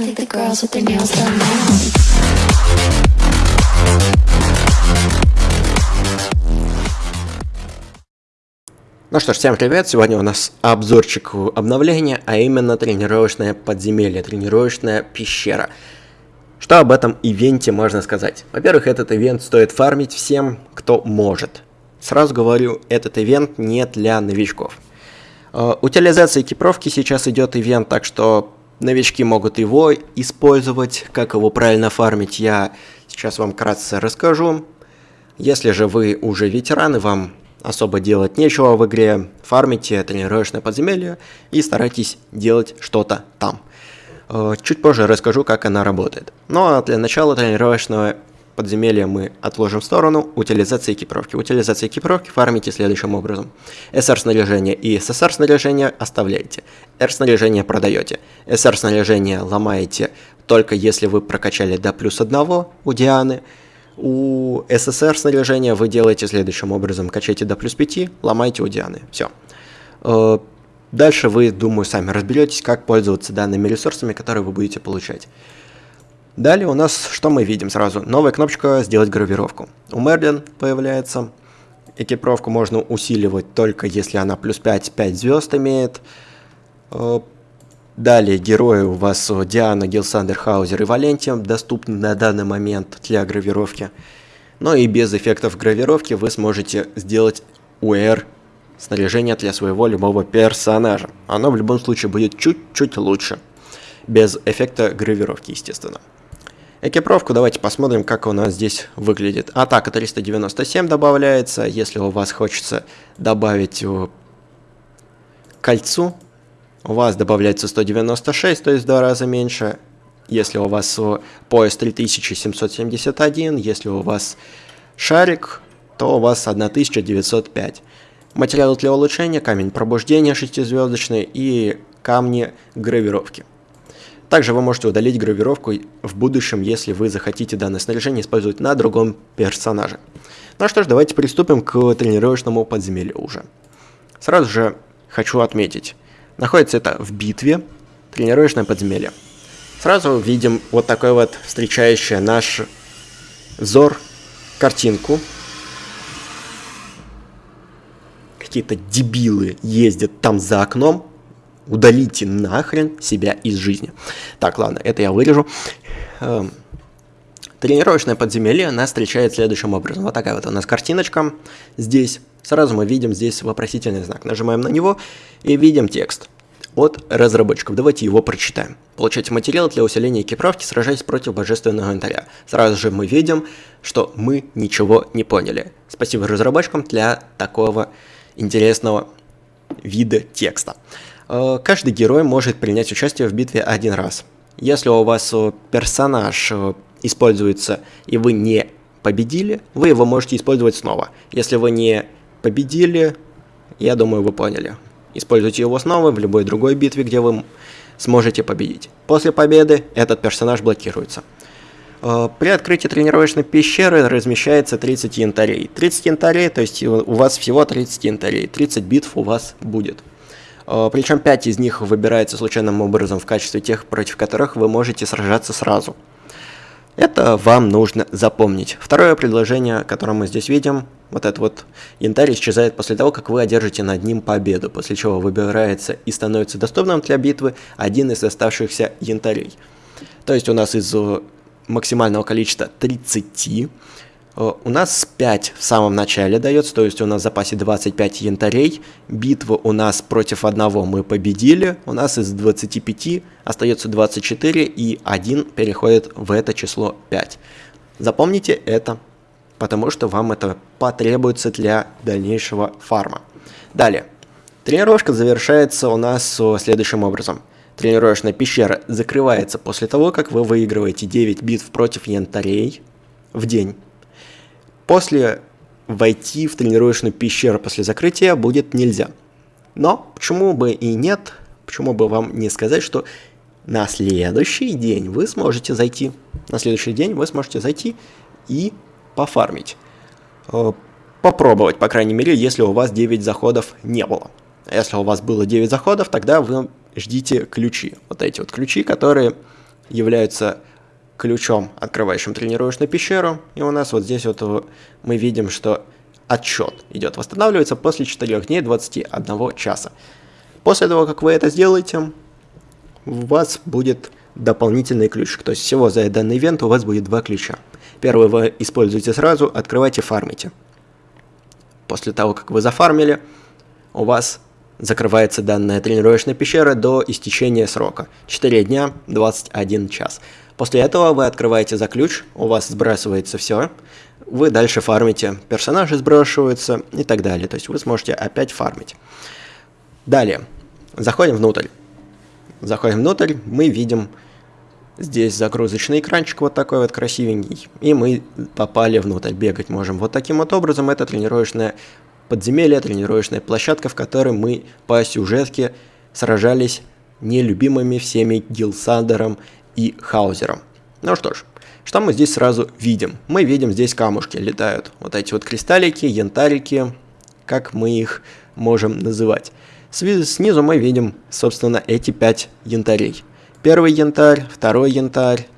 I think the girls with their nails done now. Ну что ж, всем привет! Сегодня у нас обзорчик обновления, а именно тренировочное подземелье, тренировочная пещера. Что об этом ивенте можно сказать? Во-первых, этот ивент стоит фармить всем, кто может. Сразу говорю, этот ивент не для новичков. Э, Утилизация экипировки сейчас идет ивент, так что новички могут его использовать. Как его правильно фармить, я сейчас вам вкратце расскажу. Если же вы уже ветераны, вам особо делать нечего в игре, фармите тренировочное подземелье и старайтесь делать что-то там. Э, Чуть позже расскажу, как она работает. А для начала тренировочного подземелья мы отложим в сторону утилизация экипировки. Утилизация экипировки фармите следующим образом. SR снаряжение и SSR снаряжение оставляете. R снаряжение продаете. SR снаряжение ломаете только если вы прокачали до плюс одного у Дианы. У СССР снаряжения вы делаете следующим образом. Качаете до плюс 5, ломаете у Дианы. Все. Дальше вы, думаю, сами разберетесь, как пользоваться данными ресурсами, которые вы будете получать. Далее у нас, что мы видим сразу? Новая кнопочка «Сделать гравировку». У Мерлин появляется. Экипировку можно усиливать только если она плюс 5, 5 звезд имеет. Э, Далее герои у вас Диана, Гилсандер, Хаузер и Валентиум доступны на данный момент для гравировки. Но и без эффектов гравировки вы сможете сделать UR снаряжение для своего любого персонажа. Оно в любом случае будет чуть-чуть лучше. Без эффекта гравировки, естественно. Экипировку давайте посмотрим, как у нас здесь выглядит. Атака 397 добавляется. Если у вас хочется добавить кольцу, у вас добавляется 196, то есть в два раза меньше. Если у вас пояс 3771, если у вас шарик, то у вас 1905. Материалы для улучшения, камень пробуждения 6-звездочный и камни гравировки. Также вы можете удалить гравировку в будущем, если вы захотите данное снаряжение использовать на другом персонаже. Ну что ж, давайте приступим к тренировочному подземелью уже. Сразу же хочу отметить, Находится это в битве, тренировочное подземелье. Сразу видим вот такой вот встречающий наш взор картинку. Какие-то дебилы ездят там за окном. Удалите нахрен себя из жизни. Так, ладно, это я вырежу. Эм, тренировочное подземелье нас встречает следующим образом. Вот такая вот у нас картиночка здесь. Сразу мы видим здесь вопросительный знак. Нажимаем на него и видим текст от разработчиков. Давайте его прочитаем. Получайте материал для усиления экипировки, сражаясь против божественного инвентаря. Сразу же мы видим, что мы ничего не поняли. Спасибо разработчикам для такого интересного вида текста. Э, каждый герой может принять участие в битве один раз. Если у вас э, персонаж э, используется и вы не победили, вы его можете использовать снова. Если вы не победили, я думаю, вы поняли. Используйте его снова в любой другой битве, где вы сможете победить. После победы этот персонаж блокируется. При открытии тренировочной пещеры размещается 30 янтарей. 30 янтарей, то есть у вас всего 30 янтарей. 30 битв у вас будет. Э, Причем 5 из них выбирается случайным образом в качестве тех, против которых вы можете сражаться сразу. Это вам нужно запомнить. Второе предложение, которое мы здесь видим, вот этот вот янтарь исчезает после того, как вы одержите над ним победу, после чего выбирается и становится доступным для битвы один из оставшихся янтарей. То есть у нас из э, максимального количества 30 Э, у нас 5 в самом начале дается, то есть у нас в запасе 25 янтарей. Битву у нас против одного мы победили. У нас из 25 остается 24 и 1 переходит в это число 5. Запомните это, потому что вам это потребуется для дальнейшего фарма. Далее. Тренировка завершается у нас следующим образом. Тренировочная пещера закрывается после того, как вы выигрываете 9 битв против янтарей в день. После войти в тренировочную пещеру после закрытия будет нельзя. Но почему бы и нет, почему бы вам не сказать, что на следующий день вы сможете зайти. На следующий день вы сможете зайти и пофармить. Э, попробовать, по крайней мере, если у вас 9 заходов не было. Если у вас было 9 заходов, тогда вы ждите ключи. Вот эти вот ключи, которые являются ключом, открывающим тренировочную пещеру. И у нас вот здесь вот мы видим, что отчет идет, восстанавливается после 4 дней 21 часа. После того, как вы это сделаете, у вас будет дополнительный ключик. То есть всего за данный ивент у вас будет два ключа. Первый вы используете сразу, открывайте, фармите. После того, как вы зафармили, у вас закрывается данная тренировочная пещера до истечения срока. 4 дня, 21 час. После этого вы открываете за ключ, у вас сбрасывается все, вы дальше фармите, персонажи сбрасываются и так далее. То есть вы сможете опять фармить. Далее, заходим внутрь. Заходим внутрь, мы видим здесь загрузочный экранчик вот такой вот красивенький. И мы попали внутрь, бегать можем. Вот таким вот образом это тренировочная подземелье, тренировочная площадка, в которой мы по сюжетке сражались нелюбимыми всеми Гилсандером и Хаузером. Ну что ж, что мы здесь сразу видим? Мы видим здесь камушки летают. Вот эти вот кристаллики, янтарики, как мы их можем называть. Снизу мы видим, собственно, эти пять янтарей. Первый янтарь, второй янтарь.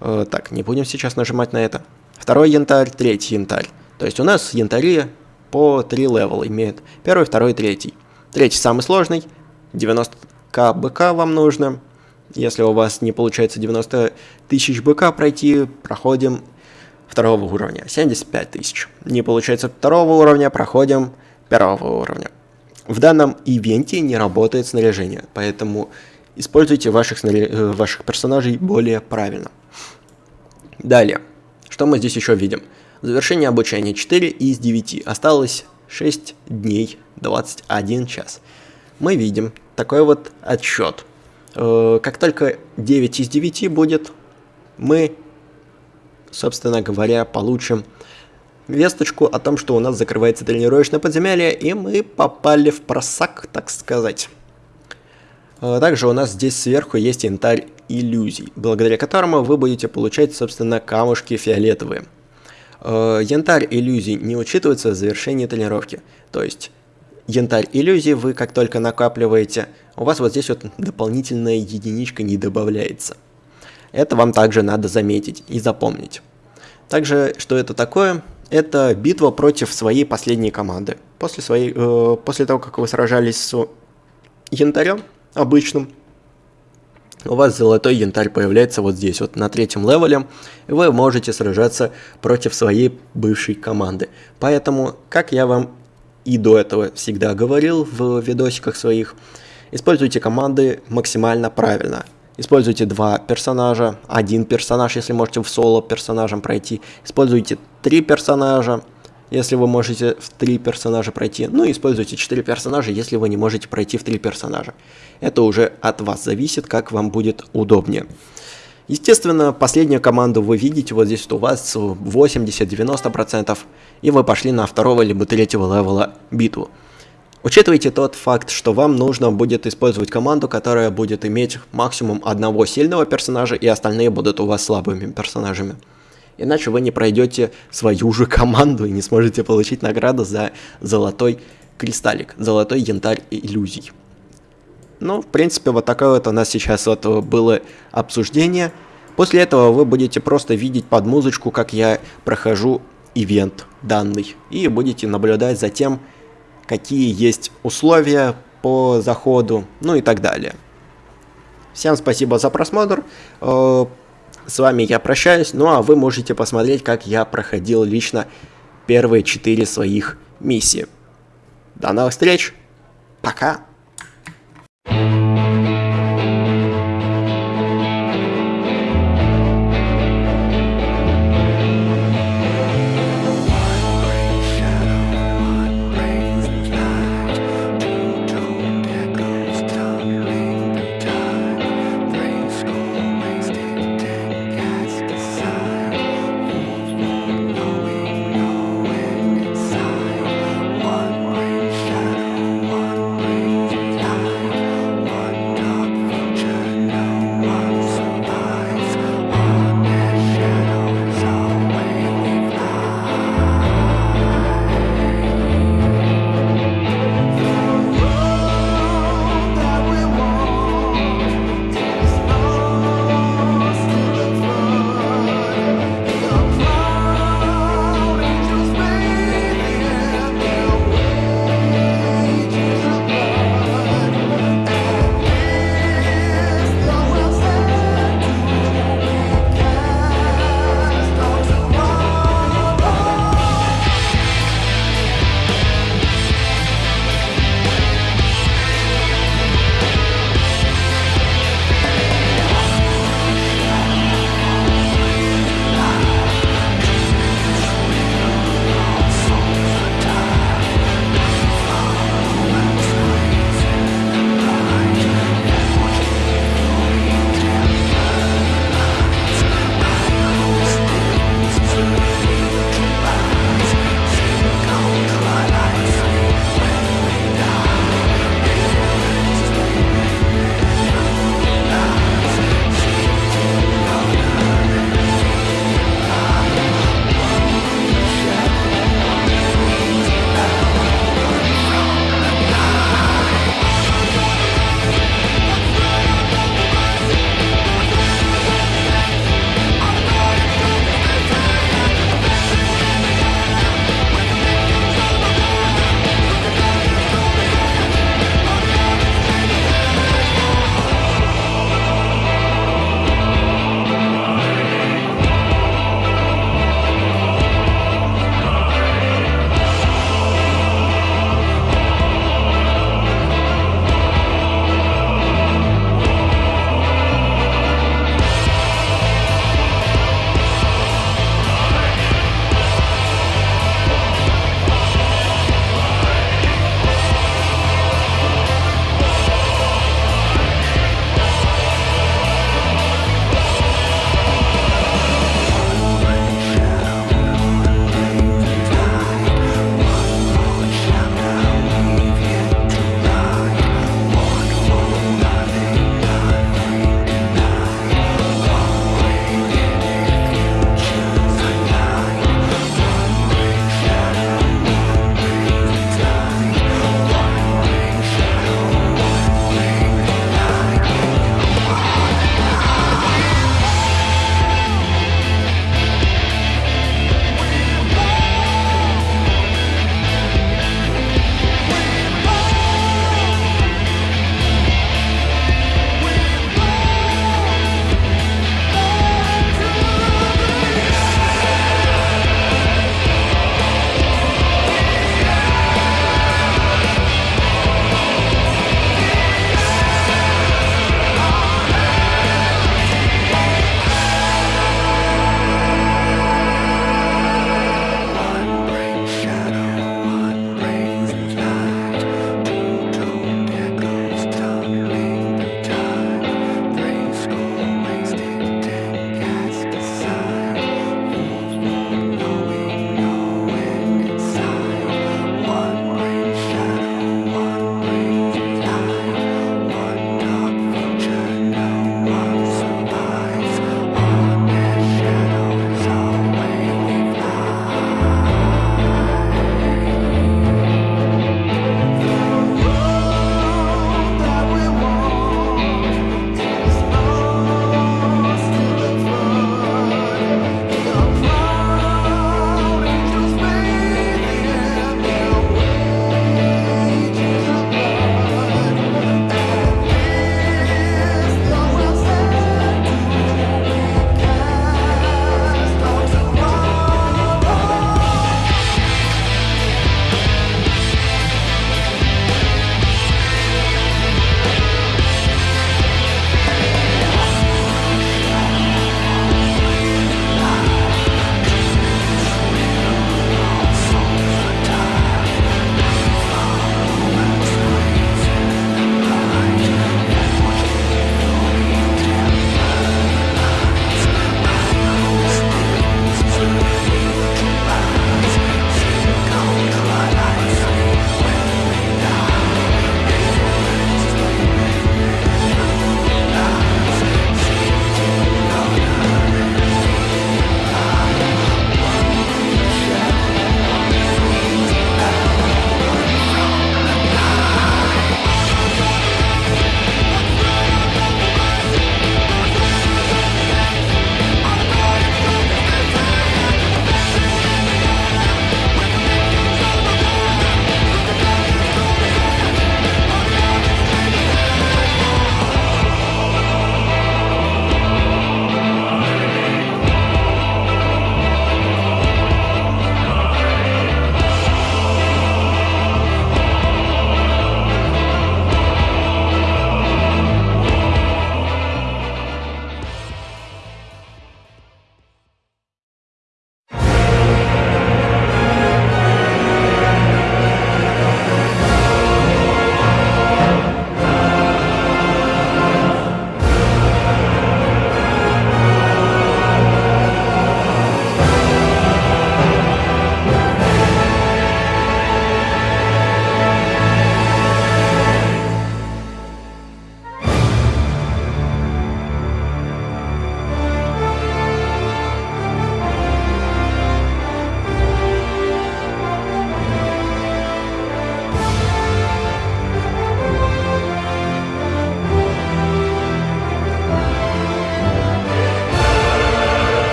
Э, так, не будем сейчас нажимать на это. Второй янтарь, третий янтарь. То есть у нас янтари по три левела имеют. Первый, второй, третий. Третий самый сложный. 90к БК вам нужно. Если у вас не получается 90 тысяч БК пройти, проходим второго уровня. 75 тысяч. Не получается второго уровня, проходим первого уровня. В данном ивенте не работает снаряжение, поэтому используйте ваших, снаря... Э, ваших персонажей более правильно. Далее, что мы здесь еще видим? Завершение обучения 4 из 9. Осталось 6 дней, 21 час. Мы видим такой вот отсчет. Э, как только 9 из 9 будет, мы, собственно говоря, получим весточку о том, что у нас закрывается тренировочное подземелье, и мы попали в просак, так сказать. Э, также у нас здесь сверху есть янтарь иллюзий, благодаря которому вы будете получать, собственно, камушки фиолетовые. Э, янтарь иллюзий не учитывается в завершении тренировки, то есть янтарь иллюзий вы как только накапливаете, у вас вот здесь вот дополнительная единичка не добавляется. Это вам также надо заметить и запомнить. Также, что это такое? это битва против своей последней команды. После, своей, э, после того, как вы сражались с янтарем обычным, у вас золотой янтарь появляется вот здесь, вот на третьем левеле, и вы можете сражаться против своей бывшей команды. Поэтому, как я вам и до этого всегда говорил в видосиках своих, используйте команды максимально правильно. Используйте два персонажа, один персонаж, если можете в соло персонажем пройти. Используйте три персонажа, если вы можете в три персонажа пройти. Ну используйте четыре персонажа, если вы не можете пройти в три персонажа. Это уже от вас зависит, как вам будет удобнее. Естественно, последнюю команду вы видите, вот здесь вот у вас 80-90%, и вы пошли на второго либо третьего левела битву. Учитывайте тот факт, что вам нужно будет использовать команду, которая будет иметь максимум одного сильного персонажа, и остальные будут у вас слабыми персонажами. Иначе вы не пройдете свою же команду и не сможете получить награду за золотой кристаллик, золотой янтарь иллюзий. Ну, в принципе, вот такое вот у нас сейчас вот было обсуждение. После этого вы будете просто видеть под музычку, как я прохожу ивент данный, и будете наблюдать за тем, какие есть условия по заходу, ну и так далее. Всем спасибо за просмотр. С вами я прощаюсь, ну а вы можете посмотреть, как я проходил лично первые четыре своих миссии. До новых встреч, пока!